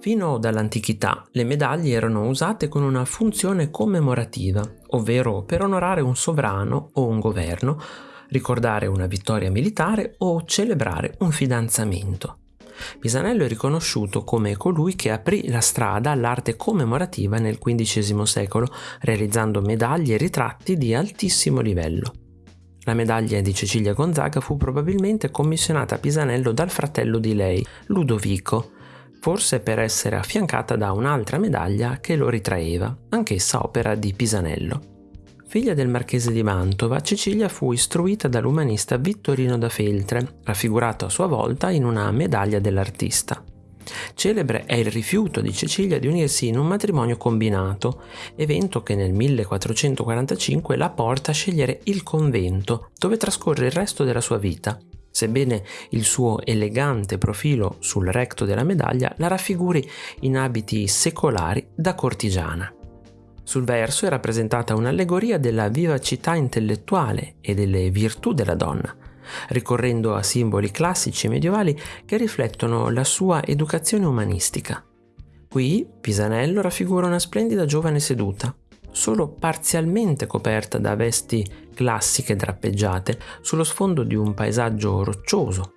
Fino dall'antichità le medaglie erano usate con una funzione commemorativa, ovvero per onorare un sovrano o un governo, ricordare una vittoria militare o celebrare un fidanzamento. Pisanello è riconosciuto come colui che aprì la strada all'arte commemorativa nel XV secolo, realizzando medaglie e ritratti di altissimo livello. La medaglia di Cecilia Gonzaga fu probabilmente commissionata a Pisanello dal fratello di lei, Ludovico, forse per essere affiancata da un'altra medaglia che lo ritraeva, anch'essa opera di Pisanello. Figlia del marchese di Mantova, Cecilia fu istruita dall'umanista Vittorino da Feltre, raffigurato a sua volta in una medaglia dell'artista. Celebre è il rifiuto di Cecilia di unirsi in un matrimonio combinato, evento che nel 1445 la porta a scegliere il convento, dove trascorre il resto della sua vita. Sebbene il suo elegante profilo sul recto della medaglia la raffiguri in abiti secolari da cortigiana. Sul verso è rappresentata un'allegoria della vivacità intellettuale e delle virtù della donna, ricorrendo a simboli classici e medievali che riflettono la sua educazione umanistica. Qui Pisanello raffigura una splendida giovane seduta, solo parzialmente coperta da vesti classiche drappeggiate sullo sfondo di un paesaggio roccioso.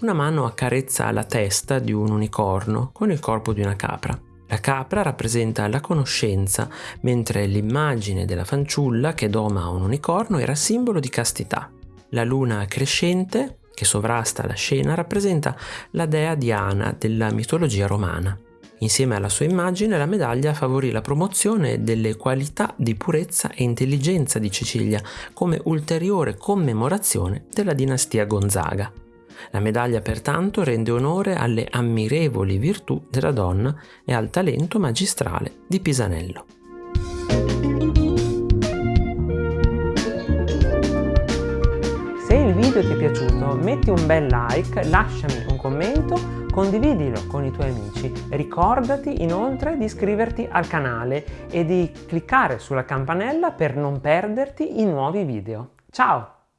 Una mano accarezza la testa di un unicorno con il corpo di una capra. La capra rappresenta la conoscenza, mentre l'immagine della fanciulla che doma un unicorno era simbolo di castità. La luna crescente, che sovrasta la scena, rappresenta la dea Diana della mitologia romana. Insieme alla sua immagine la medaglia favorì la promozione delle qualità di purezza e intelligenza di Cecilia come ulteriore commemorazione della dinastia Gonzaga. La medaglia pertanto rende onore alle ammirevoli virtù della donna e al talento magistrale di Pisanello. Se il video ti è piaciuto metti un bel like, lasciami un commento, condividilo con i tuoi amici. Ricordati inoltre di iscriverti al canale e di cliccare sulla campanella per non perderti i nuovi video. Ciao!